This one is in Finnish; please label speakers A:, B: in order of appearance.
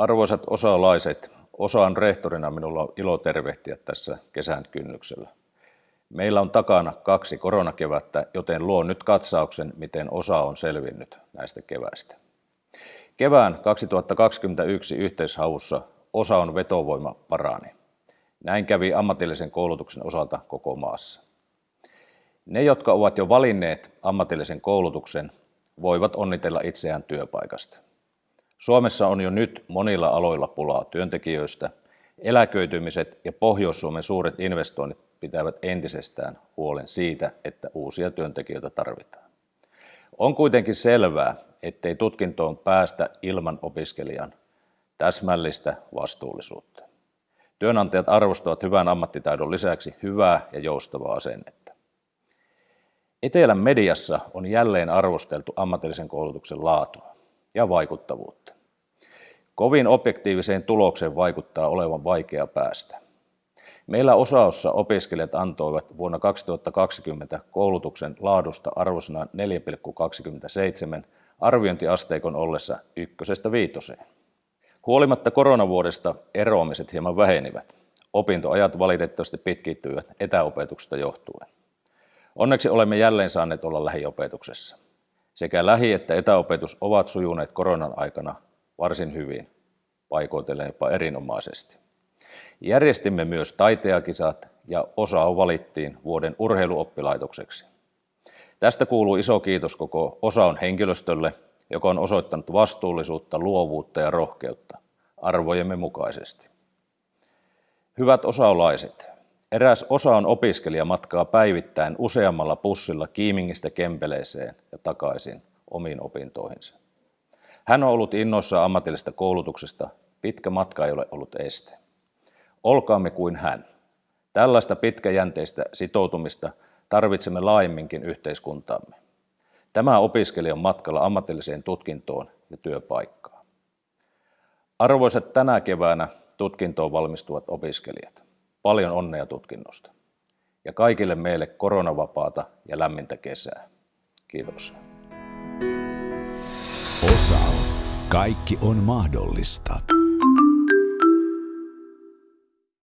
A: Arvoisat osalaiset, osaan rehtorina minulla on ilo tervehtiä tässä kesän kynnyksellä. Meillä on takana kaksi koronakevättä, joten luon nyt katsauksen, miten osa on selvinnyt näistä keväistä. Kevään 2021 yhteishaussa osa on vetovoima parani. Näin kävi ammatillisen koulutuksen osalta koko maassa. Ne, jotka ovat jo valinneet ammatillisen koulutuksen, voivat onnitella itseään työpaikasta. Suomessa on jo nyt monilla aloilla pulaa työntekijöistä. Eläköitymiset ja Pohjois-Suomen suuret investoinnit pitävät entisestään huolen siitä, että uusia työntekijöitä tarvitaan. On kuitenkin selvää, ettei tutkintoon päästä ilman opiskelijan täsmällistä vastuullisuutta. Työnantajat arvostavat hyvän ammattitaidon lisäksi hyvää ja joustavaa asennetta. Etelän mediassa on jälleen arvosteltu ammatillisen koulutuksen laatua ja vaikuttavuutta. Kovin objektiiviseen tulokseen vaikuttaa olevan vaikea päästä. Meillä osaossa opiskelijat antoivat vuonna 2020 koulutuksen laadusta arvosana 4,27 arviointiasteikon ollessa ykkösestä viitoseen. Huolimatta koronavuodesta eroamiset hieman vähenivät. Opintoajat valitettavasti pitkittyivät etäopetuksesta johtuen. Onneksi olemme jälleen saaneet olla lähiopetuksessa. Sekä lähi- että etäopetus ovat sujuneet koronan aikana varsin hyvin, paikoitellen jopa erinomaisesti. Järjestimme myös taiteakisat ja osa valittiin vuoden urheiluoppilaitokseksi. Tästä kuuluu iso kiitos koko osaon henkilöstölle, joka on osoittanut vastuullisuutta, luovuutta ja rohkeutta arvojemme mukaisesti. Hyvät osaolaiset, eräs osaon opiskelija matkaa päivittäin useammalla pussilla Kiimingistä Kempeleeseen ja takaisin omiin opintoihinsa. Hän on ollut innoissa ammatillisesta koulutuksesta, pitkä matka ei ole ollut este. Olkaamme kuin hän. Tällaista pitkäjänteistä sitoutumista tarvitsemme laajemminkin yhteiskuntaamme. Tämä opiskelija on matkalla ammatilliseen tutkintoon ja työpaikkaan. Arvoisat tänä keväänä tutkintoon valmistuvat opiskelijat, paljon onnea tutkinnosta. Ja kaikille meille koronavapaata ja lämmintä kesää. Kiitoksia.
B: Kaikki on mahdollista.